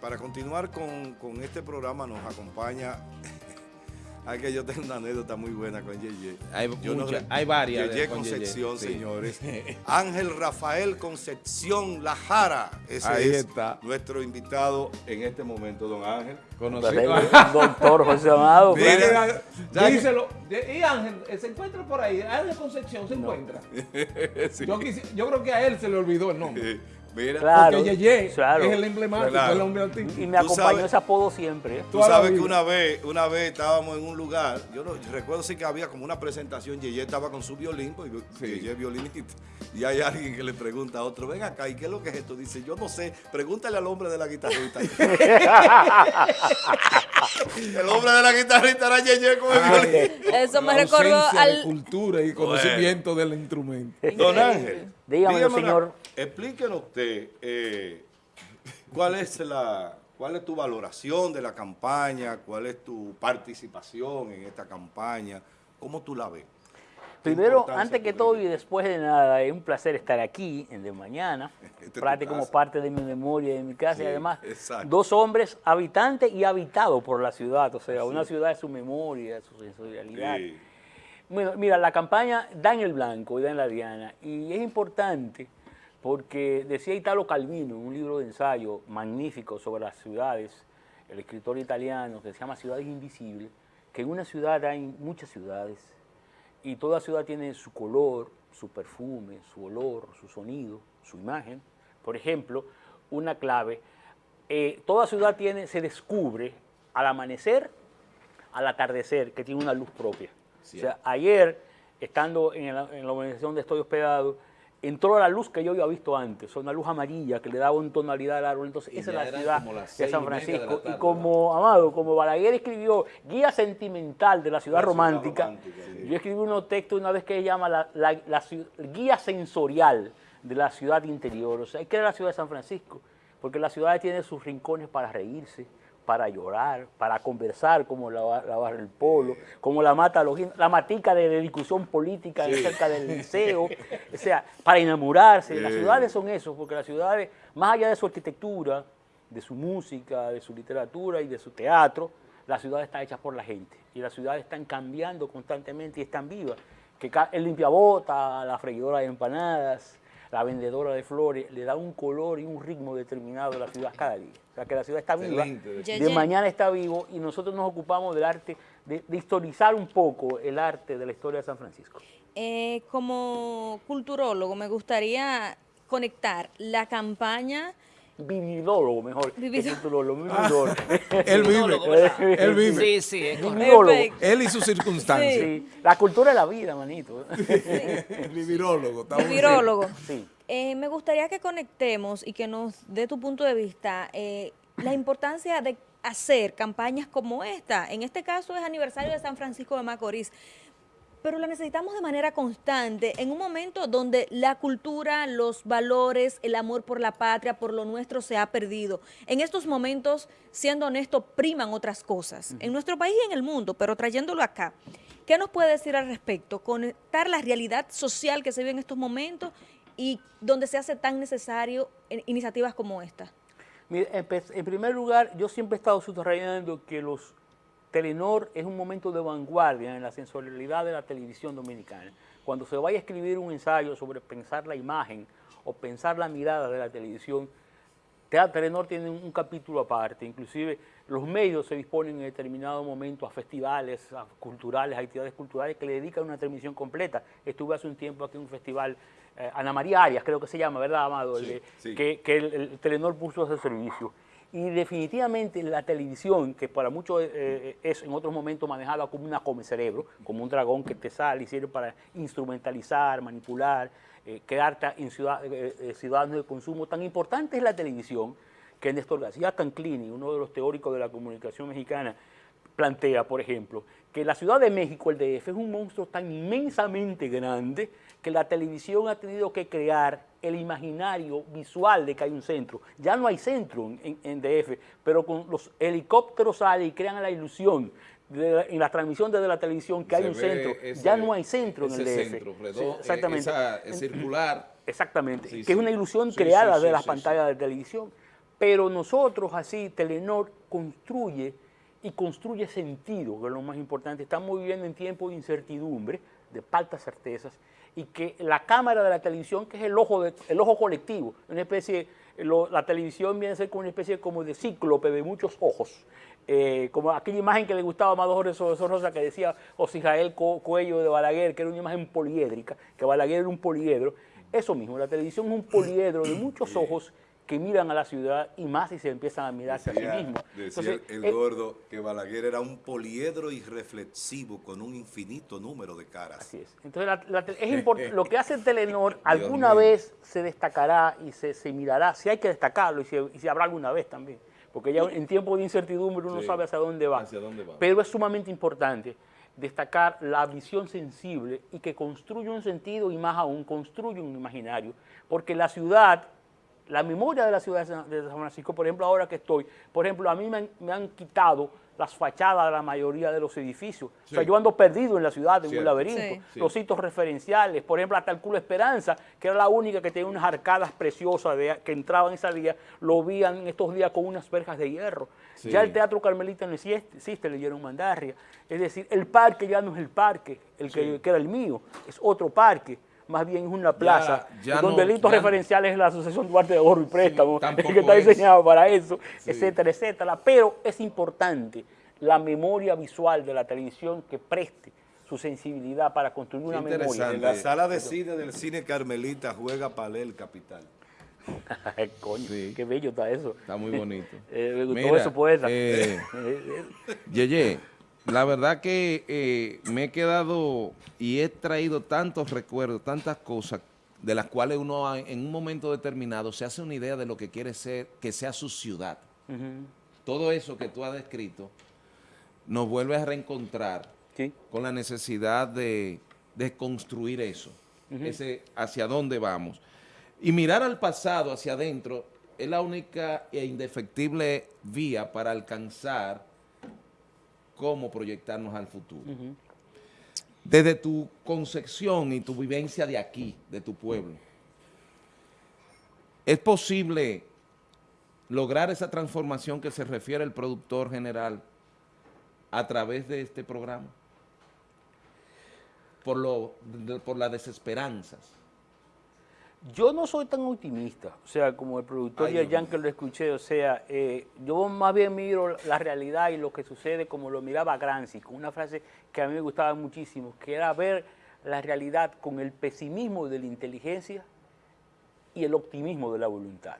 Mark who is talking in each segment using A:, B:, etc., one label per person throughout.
A: para continuar con, con este programa nos acompaña Hay que yo tengo una anécdota muy buena con Yeye.
B: Hay, hay varias.
A: Yeye Concepción, señores. Ángel Rafael Concepción Lajara. Ese
B: Ahí
A: es
B: está.
A: nuestro invitado en este momento, don Ángel.
B: Conocido.
C: Doctor José Amado.
B: Mira, díselo. Y Ángel, se encuentra por ahí. Ángel Concepción se encuentra.
A: Sí.
B: Yo, yo creo que a él se le olvidó el nombre.
A: Mira,
C: Claro.
B: Porque Yeye
C: claro.
B: es el emblemático,
A: Claro.
B: el hombre artístico.
C: Y me acompañó
A: sabes-
C: ese apodo siempre. ¿eh?
A: Tú sabes que una vez, una vez estábamos en un lugar, yo no, recuerdo sí que había como una presentación, Yeye estaba con su violín, pues
B: Sí.
A: Yeye es violinista, y hay alguien que le pregunta a otro, ven acá, ¿y qué es lo que es esto? Dice, yo no sé, pregúntale al hombre de la guitarrita. el hombre de la guitarrita era Yeye con el
B: Ah,
A: violín.
D: Eso me
B: La
D: recordó
B: de
D: al...
B: cultura y conocimiento del instrumento.
A: Don Ángel,
C: Dígame, señor.
A: explíquenos usted eh, cuál es la cuál es tu valoración de la campaña, cuál es tu participación en esta campaña, cómo tú la ves. ¿Qué
C: Primero, antes que todo y después de nada, es un placer estar aquí en De Mañana,
A: Esta es tu
C: parte como parte de mi memoria, de mi casa
A: Sí,
C: y además
A: exacto.
C: dos hombres habitantes y habitados por la ciudad, o sea, una ciudad es su memoria, su sensorialidad.
A: Sí.
C: Bueno, mira, la campaña da en el blanco y da en la diana. Y es importante porque decía Italo Calvino en un libro de ensayo magnífico sobre las ciudades, el escritor italiano que se llama Ciudades Invisibles, que en una ciudad hay muchas ciudades y toda ciudad tiene su color, su perfume, su olor, su sonido, su imagen. Por ejemplo, una clave, eh, toda ciudad tiene, se descubre al amanecer, al atardecer, que tiene una luz propia. O sea, ayer, estando en la, en la organización donde estoy hospedado, entró la luz que yo había visto antes, una luz amarilla que le daba una tonalidad al árbol. Entonces,
B: Y
C: esa es la ciudad de San
B: y
C: Francisco.
B: tarde,
C: y como, Amado, como Balaguer escribió Guía Sentimental de la Ciudad
A: La ciudad
C: Romántica,
A: sí.
C: yo escribí unos textos una vez que se llama la, la- Guía Sensorial de la Ciudad Interior. O sea, ¿qué es la ciudad de San Francisco? Porque la ciudad tiene sus rincones para reírse, para llorar, para conversar, como la, ba- la barra del polo, como la mata la matica de, de discusión política cerca del liceo, o sea, para enamorarse. Las
A: Sí.
C: ciudades son eso, porque las ciudades, más allá de su arquitectura, de su música, de su literatura y de su teatro, la ciudad está hecha por la gente y las ciudades están cambiando constantemente y están vivas. Que el limpiabota, la freidora de empanadas, la vendedora de flores, le da un color y un ritmo determinado a la ciudad cada día. O sea, que la ciudad está viva,
B: Excelente.
C: de mañana está vivo y nosotros nos ocupamos del arte, de, de historizar un poco el arte de la historia de San Francisco.
D: Eh, como culturólogo, me gustaría conectar la campaña...
C: Vividólogo, mejor. vividólogo.
B: Él vive. Él vive.
E: Sí, sí, es.
C: Vividólogo.
B: Él y sus circunstancias.
C: Sí, la cultura de la vida, manito.
B: El vivirólogo. está muy bien.
D: Virólogo.
C: Sí.
D: Eh, me gustaría que conectemos y que nos dé tu punto de vista eh, la importancia de hacer campañas como esta. En este caso es aniversario de San Francisco de Macorís, pero la necesitamos de manera constante en un momento donde la cultura, los valores, el amor por la patria, por lo nuestro se ha perdido. En estos momentos, siendo honesto, priman otras cosas. En nuestro país y en el mundo, pero trayéndolo acá. ¿Qué nos puede decir al respecto? Conectar la realidad social que se vive en estos momentos y donde se hace tan necesario iniciativas como esta.
C: Mire, en primer lugar, yo siempre he estado subrayando que los Telenor es un momento de vanguardia en la sensorialidad de la televisión dominicana. Cuando se vaya a escribir un ensayo sobre pensar la imagen o pensar la mirada de la televisión, Telenor tiene un, capítulo aparte, inclusive los medios se disponen en determinado momento a festivales a culturales, a actividades culturales que le dedican una transmisión completa. Estuve hace un tiempo aquí en un festival, eh, Ana María Arias creo que se llama, ¿verdad, Amado?
A: Sí.
C: Que, que el, el Telenor puso ese servicio. Y definitivamente la televisión, que para muchos eh, eh, es en otros momentos manejada como una come cerebro, como un dragón que te sale y sirve para instrumentalizar, manipular, eh, en ciudad, eh, eh, ciudadanos de consumo, tan importante es la televisión que Néstor García Canclini, uno de los teóricos de la comunicación mexicana, plantea, por ejemplo, que la Ciudad de México, el DF, es un monstruo tan inmensamente grande que la televisión ha tenido que crear el imaginario visual de que hay un centro. Ya no hay centro en, DF, pero con los helicópteros salen y crean la ilusión la- en la transmisión desde la televisión que hay un centro.
B: ese-
C: ya no hay centro en el DF.
B: centro
C: Sí,
B: redondo,
C: exactamente.
B: esa- es circular.
C: Exactamente,
B: Sí,
C: que es una ilusión creada de las pantallas de televisión. Pero nosotros así, Telenor construye y construye sentido, que es lo más importante. Estamos viviendo en tiempos de incertidumbre, de faltas certezas, y que la cámara de la televisión, que es el ojo, de, el ojo colectivo, una especie, la televisión viene a ser como una especie como de cíclope de muchos ojos, eh, como aquella imagen que le gustaba a Amador Rosa que decía José Israel Cuello de Balaguer, que era una imagen poliédrica, que Balaguer era un poliedro, eso mismo, la televisión es un poliedro de muchos ojos que miran a la ciudad y más si se empiezan a mirarse a sí mismos.
A: Decía el eh, gordo que Balaguer era un poliedro irreflexivo con un infinito número de caras.
C: Así es. Entonces es lo que hace Telenor alguna vez se destacará y se, mirará, si hay que destacarlo y si, habrá alguna vez también. Porque ya en tiempos de incertidumbre uno sabe hacia dónde va. Hacia dónde va. Pero es sumamente importante destacar la visión sensible y que construye un sentido y más aún construye un imaginario. Porque la ciudad la memoria de la ciudad de San Francisco, por ejemplo, ahora que estoy, por ejemplo, a mí me han, quitado las fachadas de la mayoría de los edificios. O sea, yo ando perdido en la ciudad, en un laberinto. Los sitios referenciales, por ejemplo, hasta el Culo Esperanza, que era la única que tenía unas arcadas preciosas que entraban esa día, lo vían estos días con unas verjas de hierro. Ya el Teatro Carmelita no existe, le dieron mandarria. Es decir, el parque ya no es el parque, el que, que era el mío, es otro parque más bien es una plaza, donde el hito referencial es la Asociación Duarte de Oro y Préstamo, que está diseñado para eso, etcétera, etcétera. Pero es importante la memoria visual de la televisión que preste su sensibilidad para construir una memoria.
A: En la sala de cine del cine Carmelita juega Palé el Capital.
C: Coño, qué bello está eso.
E: Está muy bonito.
C: eh, me gustó eso, poeta.
E: Eh, Yeye, la verdad que eh, me he quedado y he traído tantos recuerdos, tantas cosas de las cuales uno en un momento determinado se hace una idea de lo que quiere ser, que sea su ciudad. Todo eso que tú has descrito nos vuelve a reencontrar con la necesidad de, construir eso, ese hacia dónde vamos. Y mirar al pasado, hacia adentro, es la única e indefectible vía para alcanzar cómo proyectarnos al futuro. Desde tu concepción y tu vivencia de aquí, de tu pueblo, ¿es posible lograr esa transformación que se refiere el productor general a través de este programa? Por, lo, por las desesperanzas
C: yo no soy tan optimista, o sea, como el productor y el Jan que lo escuché, o sea, eh, yo más bien miro la realidad y lo que sucede como lo miraba Gramsci, con una frase que a mí me gustaba muchísimo, que era ver la realidad con el pesimismo de la inteligencia y el optimismo de la voluntad.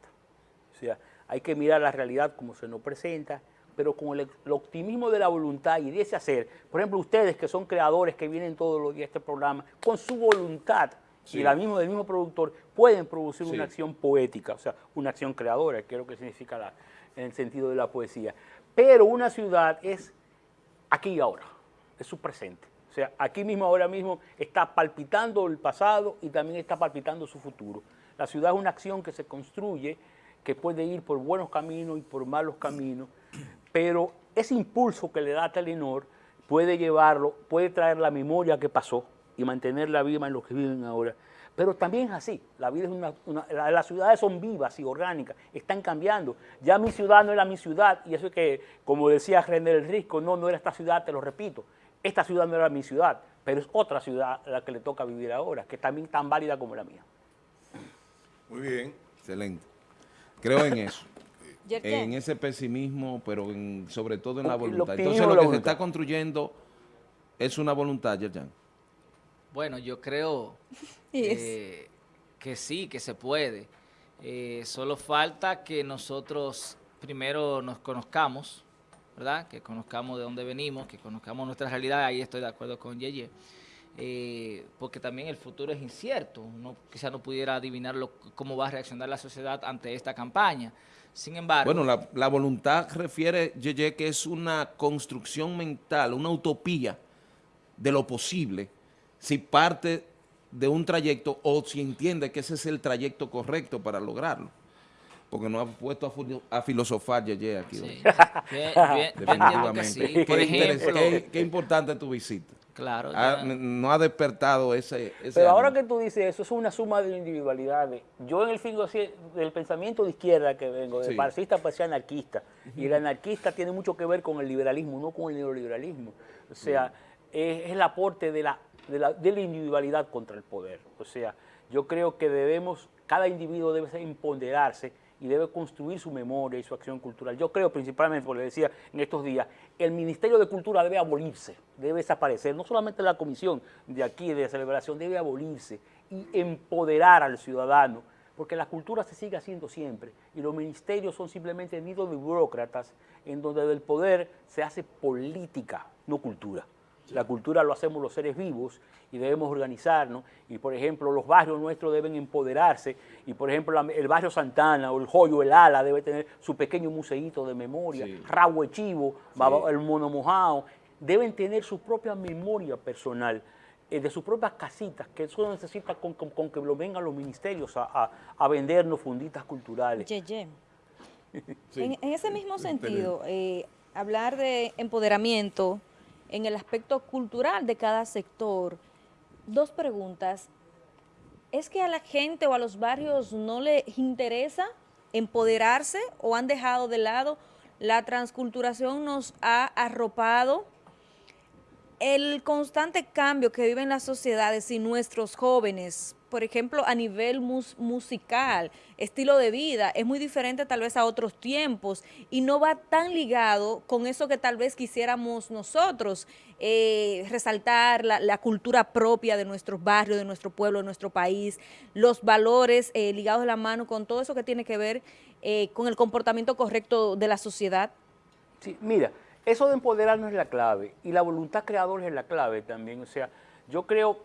C: O sea, hay que mirar la realidad como se nos presenta, pero con el, optimismo de la voluntad y de ese hacer. Por ejemplo, ustedes que son creadores, que vienen todos los días a este programa, con su voluntad, y la misma, del mismo productor pueden producir una acción poética, o sea, una acción creadora, que es lo que significa la, en el sentido de la poesía. Pero una ciudad es aquí y ahora, es su presente. O sea, aquí mismo, ahora mismo, está palpitando el pasado y también está palpitando su futuro. La ciudad es una acción que se construye, que puede ir por buenos caminos y por malos caminos, pero ese impulso que le da Telenor puede llevarlo, puede traer la memoria que pasó, y mantenerla viva en los que viven ahora. Pero también es así, la vida es una, las ciudades son vivas y orgánicas, están cambiando. Ya mi ciudad no era mi ciudad, y eso es que, como decía René el Risco, no, no era esta ciudad, te lo repito, esta ciudad no era mi ciudad, pero es otra ciudad a la que le toca vivir ahora, que es también tan válida como la mía.
A: Muy bien.
E: Excelente. Creo en eso. en ese pesimismo, pero sobre todo en la voluntad. Entonces lo que se está construyendo es una voluntad, Yerjan.
F: Bueno, yo creo que sí, que se puede. Eh, solo falta que nosotros primero nos conozcamos, ¿verdad? Que conozcamos de dónde venimos, que conozcamos nuestra realidad, ahí estoy de acuerdo con Yeye. Eh, porque también el futuro es incierto, uno quizá no pudiera adivinar cómo va a reaccionar la sociedad ante esta campaña. Sin embargo...
E: Bueno, la, la voluntad refiere, Yeye, que es una construcción mental, una utopía de lo posible, si parte de un trayecto o si entiende que ese es el trayecto correcto para lograrlo. Porque no ha puesto a, filosofar aquí.
F: Sí. Definitivamente.
E: Sí. Por ejemplo, qué, qué, importante tu visita.
F: Claro.
E: ha- no ha despertado ese, ese
C: Pero ahora
E: ánimo.
C: que tú dices eso, es una suma de individualidades. Yo en el fin del pensamiento de izquierda que vengo, de
E: Sí.
C: marxista pues anarquista, y el anarquista tiene mucho que ver con el liberalismo, no con el neoliberalismo. O sea, es, es el aporte de la, de, la, individualidad contra el poder. O sea, yo creo que debemos, cada individuo debe empoderarse y debe construir su memoria y su acción cultural. Yo creo principalmente, como le decía en estos días, el Ministerio de Cultura debe abolirse, debe desaparecer, no solamente la comisión de aquí de celebración, debe abolirse y empoderar al ciudadano, porque la cultura se sigue haciendo siempre y los ministerios son simplemente nidos de burócratas en donde del poder se hace política, no cultura. La cultura lo hacemos los seres vivos y debemos organizarnos. Y, por ejemplo, los barrios nuestros deben empoderarse. Y, por ejemplo, la- el barrio Santana o el Joyo, el Ala, debe tener su pequeño museíto de memoria.
E: Sí.
C: Rabo de Chivo, el Mono Mojao. Deben tener su propia memoria personal, eh, de sus propias casitas, que eso necesita con, con- con que lo vengan los ministerios a, a- a vendernos funditas culturales.
D: Yeye.
E: Sí.
D: En, en ese mismo sentido, eh, hablar de empoderamiento en el aspecto cultural de cada sector, dos preguntas. ¿Es que a la gente o a los barrios no les interesa empoderarse o han dejado de lado? La transculturación nos ha arropado el constante cambio que viven las sociedades y nuestros jóvenes, por ejemplo, a nivel mus- musical, estilo de vida, es muy diferente tal vez a otros tiempos y no va tan ligado con eso que tal vez quisiéramos nosotros, eh, resaltar la, la cultura propia de nuestros barrios, de nuestro pueblo, de nuestro país, los valores eh, ligados de la mano con todo eso que tiene que ver eh, con el comportamiento correcto de la sociedad.
C: Sí, mira, eso de empoderarnos es la clave y la voluntad creadora es la clave también. O sea, yo creo,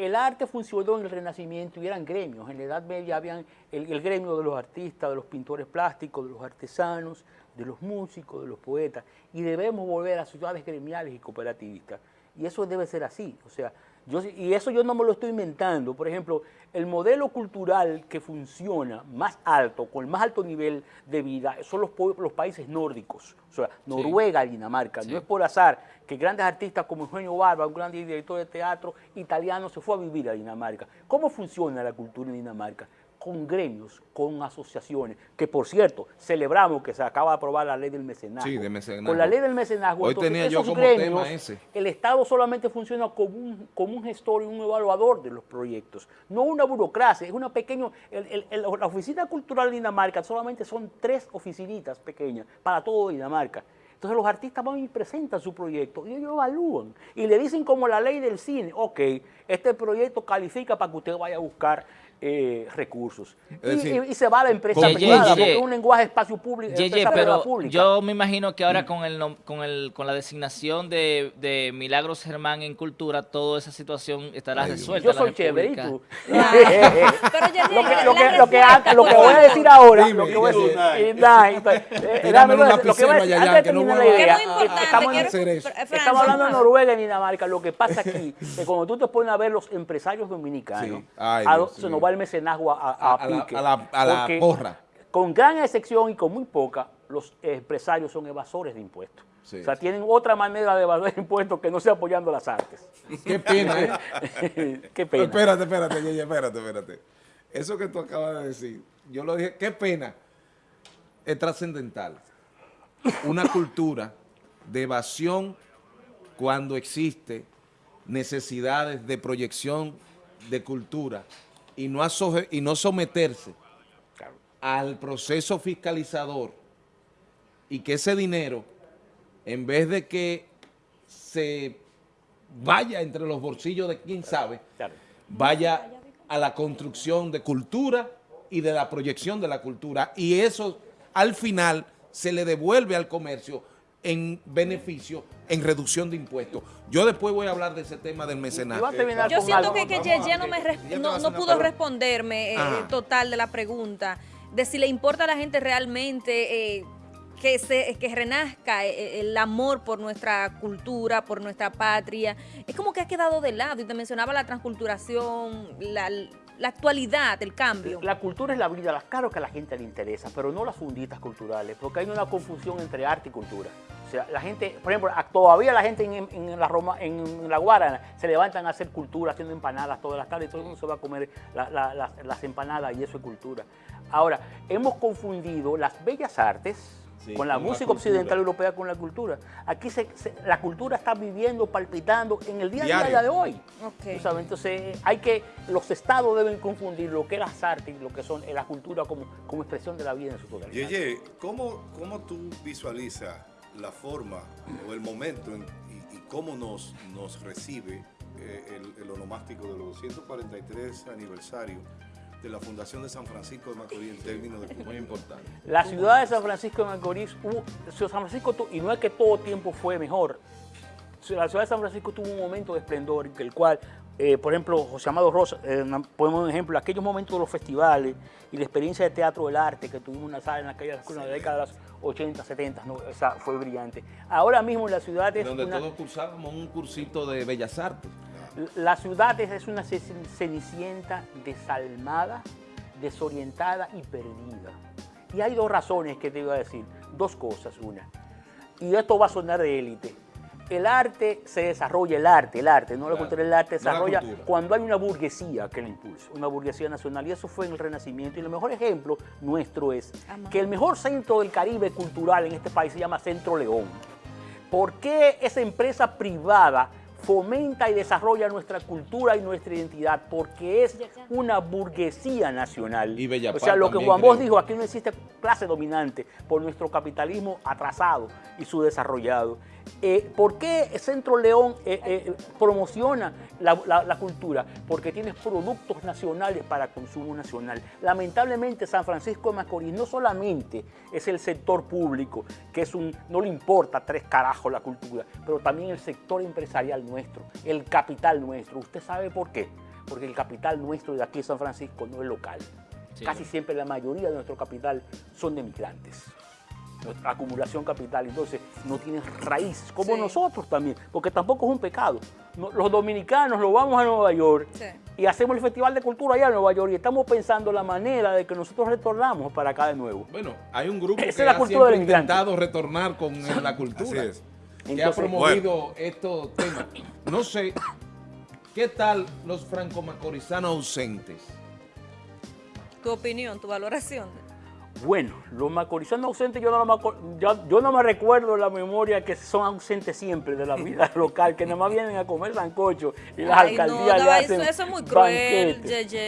C: el arte funcionó en el Renacimiento y eran gremios. En la Edad Media habían el, el gremio de los artistas, de los pintores plásticos, de los artesanos, de los músicos, de los poetas. Y debemos volver a ciudades gremiales y cooperativistas. Y eso debe ser así. O sea, yo, sí- y eso yo no me lo estoy inventando. Por ejemplo, el modelo cultural que funciona más alto, con el más alto nivel de vida, son los, países nórdicos. O sea, Noruega y Dinamarca. No es por azar que grandes artistas como Eugenio Barba, un gran director de teatro italiano, se fue a vivir a Dinamarca. ¿Cómo funciona la cultura en Dinamarca? Con gremios, con asociaciones, que por cierto, celebramos que se acaba de aprobar la ley del mecenazgo.
E: Sí, de mecenazgo.
C: Con la ley del mecenazgo,
E: Hoy
C: entonces,
E: tenía yo como
C: gremios,
E: tema ese.
C: el Estado solamente funciona como un, como un gestor y un evaluador de los proyectos, no una burocracia, es una pequeña, el- el- el- la oficina cultural de Dinamarca solamente son tres oficinitas pequeñas para todo Dinamarca. Entonces los artistas van y presentan su proyecto y ellos evalúan y le dicen como la ley del cine, ok, este proyecto califica para que usted vaya a buscar eh, recursos. Y,
E: decir,
C: y- y se va a la empresa
F: Yeye,
C: privada,
F: Yeye.
C: porque es un lenguaje espacio público, empresa
F: pero
C: pública.
F: yo me imagino que ahora con el con el con la designación de, de Milagros Germán en cultura, toda esa situación estará
E: Ay,
F: resuelta.
C: Yo soy chévere, ¿y tú?
D: Pero
C: lo que, lo que, lo que, lo voy a decir ahora,
E: Dime,
C: lo que voy a decir, lo que voy a decir, antes de terminar la idea, estamos, hablando de Noruega y Dinamarca, lo que pasa aquí, que cuando tú te pones a ver los empresarios dominicanos, se nos va el mecenazgo a, a,
E: A- la-
C: pique,
E: a la- a la
C: porque
E: porra.
C: Con gran excepción y con muy poca, los empresarios son evasores de impuestos.
E: Sí.
C: O sea, tienen otra manera de evadir impuestos que no sea apoyando las artes.
E: Qué pena, ¿eh?
C: Qué pena.
E: Espérate, espérate, Yeye, espérate, espérate. Eso que tú acabas de decir, yo lo dije, qué pena, es trascendental. Una cultura de evasión cuando existe necesidades de proyección de cultura y no, y no someterse al proceso fiscalizador y que ese dinero, en vez de que se vaya entre los bolsillos de quién sabe, vaya a la construcción de cultura y de la proyección de la cultura. Y eso al final se le devuelve al comercio en beneficio, en reducción de impuestos. Yo después voy a hablar de ese tema del
C: terminar
D: Yo siento
C: algo-
D: que, que Yeye no, me no, pudo responderme eh,
E: Ajá.
D: total de la pregunta, de si le importa a la gente realmente eh, que, se, que renazca eh, el amor por nuestra cultura, por nuestra patria. Es como que ha quedado de lado y te mencionaba la transculturación, la, la actualidad, el cambio.
C: La cultura es la vida, las- claro que a la gente le interesa, pero no las funditas culturales, porque hay una confusión entre arte y cultura. O sea, la gente, por ejemplo, todavía la gente en, la Roma, en, la se levantan a hacer cultura, haciendo empanadas todas las tardes, y todo el mundo se va a comer las empanadas y eso es cultura. Ahora, hemos confundido las bellas artes con la música occidental europea con la cultura. Aquí la cultura está viviendo, palpitando en el día a día de hoy. Entonces, hay que, los estados deben confundir lo que es las artes y lo que son la cultura como, como expresión de la vida en su totalidad.
A: Yeye, ¿cómo, ¿cómo tú visualizas la forma o el momento y, cómo nos, nos recibe eh, el, el onomástico de los 243 aniversario de la Fundación de San Francisco de Macorís en términos de muy importante.
C: La ciudad de San Francisco de Macorís, San Francisco, y no es que todo tiempo fue mejor, la ciudad de San Francisco tuvo un momento de esplendor en el cual, eh, por ejemplo, José Amado Rosa, eh, ponemos un ejemplo, aquellos momentos de los festivales y la experiencia de teatro del arte que tuvimos una sala en aquella sí. década de las 80, 70, no, esa fue brillante. Ahora mismo en la ciudad es
E: Donde todos cursábamos un cursito de Bellas Artes.
C: La ciudad es una cenicienta desalmada, desorientada y perdida. Y hay dos razones que te iba a decir, dos cosas, una. Y esto va a sonar de élite. El arte se desarrolla, el arte, el arte, no la cultura, el arte se desarrolla cuando hay una burguesía que lo impulsa, una burguesía nacional. Y eso fue en el Renacimiento. Y el mejor ejemplo nuestro es que el mejor centro del Caribe cultural en este país se llama Centro León. ¿Por qué esa empresa privada fomenta y desarrolla nuestra cultura y nuestra identidad porque es una burguesía nacional. o sea, lo que Juan Bosch dijo, aquí no existe clase dominante por nuestro capitalismo atrasado y subdesarrollado. Eh, ¿Por qué Centro León eh, eh, promociona la, cultura? Porque tiene productos nacionales para consumo nacional. Lamentablemente San Francisco de Macorís no solamente es el sector público, que es un, no le importa tres carajos la cultura, pero también el sector empresarial nuestro, el capital nuestro. ¿Usted sabe por qué? Porque el capital nuestro de aquí en San Francisco no es local. Casi siempre la mayoría de nuestro capital son de migrantes acumulación capital, entonces no tiene raíz, como nosotros también, porque tampoco es un pecado. los dominicanos lo vamos a Nueva York y hacemos el Festival de Cultura allá en Nueva York y estamos pensando la manera de que nosotros retornamos para acá de nuevo.
E: Bueno, hay un grupo que ha intentado retornar con la cultura, que ha promovido estos temas. No sé, ¿qué tal los franco-macorizanos ausentes?
D: Tu opinión, tu valoración.
C: Bueno, los macorizanos ausentes yo no, me, yo, no me recuerdo la memoria que son ausentes siempre de la vida local, que nada más vienen a comer sancocho y las alcaldías no, le hacen eso, es muy cruel,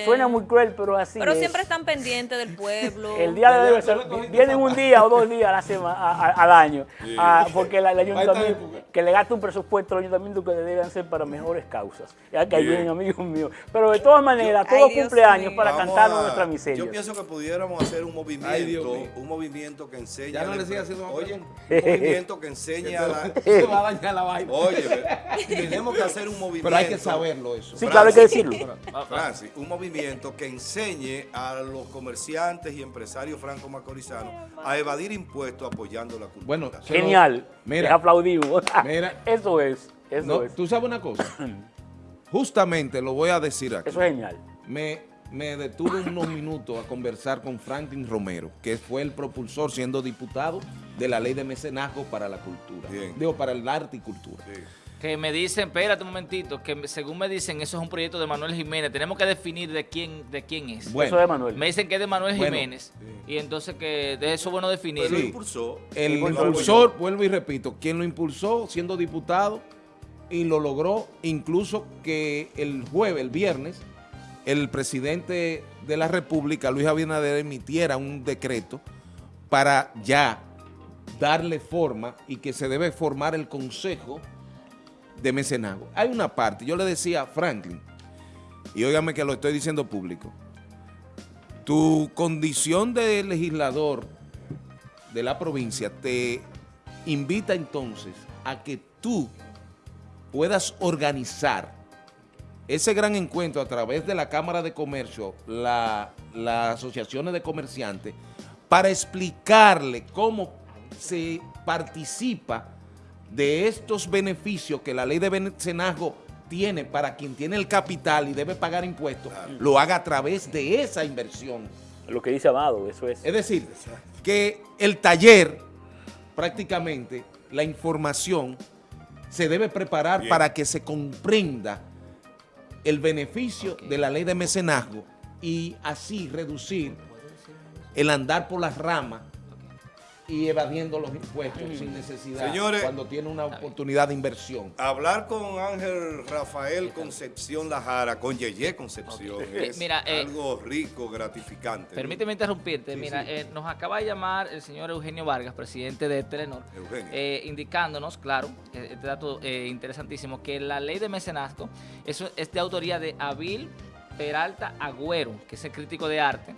C: Suena muy cruel, pero así
D: Pero siempre están pendientes del pueblo.
C: El día de debe ser, vienen un día o dos días a la semana, al año, porque el, ayuntamiento, que le gasta un presupuesto al ayuntamiento que deben ser para mejores causas. Ya que ahí vienen amigos míos. Pero de todas maneras, todos cumpleaños para cantar nuestra miseria.
A: Yo pienso que pudiéramos hacer un movimiento un movimiento que enseñe.
E: Ya no le sigue haciendo
A: Oye, un movimiento que enseñe a la.
E: Eso va a dañar la vaina.
A: Oye, tenemos que hacer un movimiento.
E: Pero hay que saberlo eso.
C: Sí, claro, hay que decirlo.
A: Francis, un movimiento que enseñe a los comerciantes y empresarios franco-macorizanos a evadir impuestos apoyando la cultura.
C: Bueno, genial. Mira, aplaudimos. Mira, eso es. Eso es.
E: Tú sabes una cosa. Justamente lo voy a decir aquí.
C: Eso es genial.
E: Me me detuve unos minutos a conversar con Franklin Romero, que fue el propulsor siendo diputado de la ley de mecenazgo para la cultura. Digo, para el arte y cultura.
F: Que me dicen, espérate un momentito, que según me dicen, eso es un proyecto de Manuel Jiménez. Tenemos que definir de quién de quién es.
C: Bueno, eso de Manuel.
F: Me dicen que es de Manuel Jiménez. Y entonces que de eso bueno definir.
A: lo impulsó.
E: El impulsor, vuelvo y repito, quien lo impulsó siendo diputado y lo logró incluso que el jueves, el viernes, el presidente de la República, Luis Abinader, emitiera un decreto para ya darle forma y que se debe formar el Consejo de Mecenazgo. Hay una parte, yo le decía a Franklin, y óigame que lo estoy diciendo público, tu condición de legislador de la provincia te invita entonces a que tú puedas organizar ese gran encuentro a través de la Cámara de Comercio, las asociaciones de comerciantes, para explicarle cómo se participa de estos beneficios que la ley de mecenazgo tiene para quien tiene el capital y debe pagar impuestos, lo haga a través de esa inversión.
C: Lo que dice Amado, eso es.
E: Es decir, que el taller prácticamente la información se debe preparar
A: Bien.
E: para que se comprenda el beneficio de la ley de mecenazgo y así reducir el andar por las ramas y evadiendo los impuestos sin necesidad
A: Señores,
E: cuando tiene una oportunidad de inversión.
A: Hablar con Ángel Rafael Concepción Lajara, con Yeye Concepción, es
F: mira, eh,
A: algo rico, gratificante.
F: Permíteme interrumpirte.
A: Sí,
F: Mira,
A: sí.
F: eh, nos acaba de llamar el señor Eugenio Vargas, presidente de Telenor, eh, indicándonos, claro, este dato eh, interesantísimo, que la ley de mecenazgo eso es de autoría de Avil Peralta Agüero, que es el crítico de arte.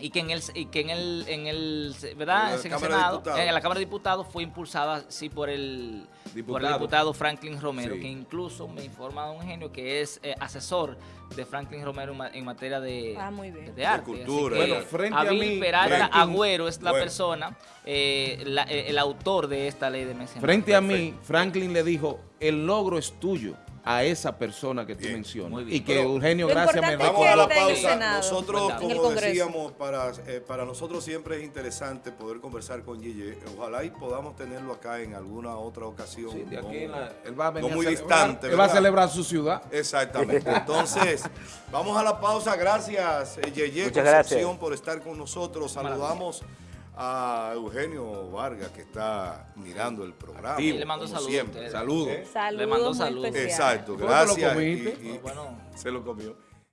F: Y que en el, y que en el, en el ¿verdad?
A: En la
F: En el
A: Cámara de
F: Senado,
A: Diputados.
F: en la Cámara de Diputados fue impulsada, sí, por el por el
E: Diputado.
F: diputado Franklin Romero,
A: Sí.
F: que incluso me informa don Eugenio que es eh, asesor de Franklin Romero en ma- en materia de,
D: Ah, muy bien.
F: de arte.
A: cultura,
F: Así que
A: Bueno,
E: frente a mí,
F: Peralta
E: Franklin-
F: Agüero es la
A: Bueno.
F: persona, eh, la- eh, el autor de esta ley de mecenazgo.
E: Frente a mí, Franklin le dijo, el logro es tuyo a esa persona que tú
A: Bien.
E: mencionas. Y que
A: Pero-
E: Eugenio Gracia me
A: Vamos a la pausa. Nosotros, como decíamos, para, eh, para nosotros siempre es interesante poder conversar con Yeye. Ojalá y podamos tenerlo acá en alguna otra ocasión.
E: Sí, de aquí
A: no-
E: en la- él va a venir
A: no muy
E: a
A: distante.
E: Él va a celebrar su ciudad.
A: Exactamente. Entonces, vamos a la pausa. Gracias, eh, Yeye
C: Muchas
A: Concepción,
C: gracias.
A: por estar con nosotros. Saludamos a Eugenio Vargas, que está mirando el programa.
E: Activo,
F: Le mando saludos
A: siempre.
E: Saludos.
A: ¿Eh?
D: Saludos
F: Le mando saludos.
A: Exacto,
E: ¿Cómo te lo
A: gracias.
E: comiste?
A: Y- y-
F: Bueno.
A: se lo comió.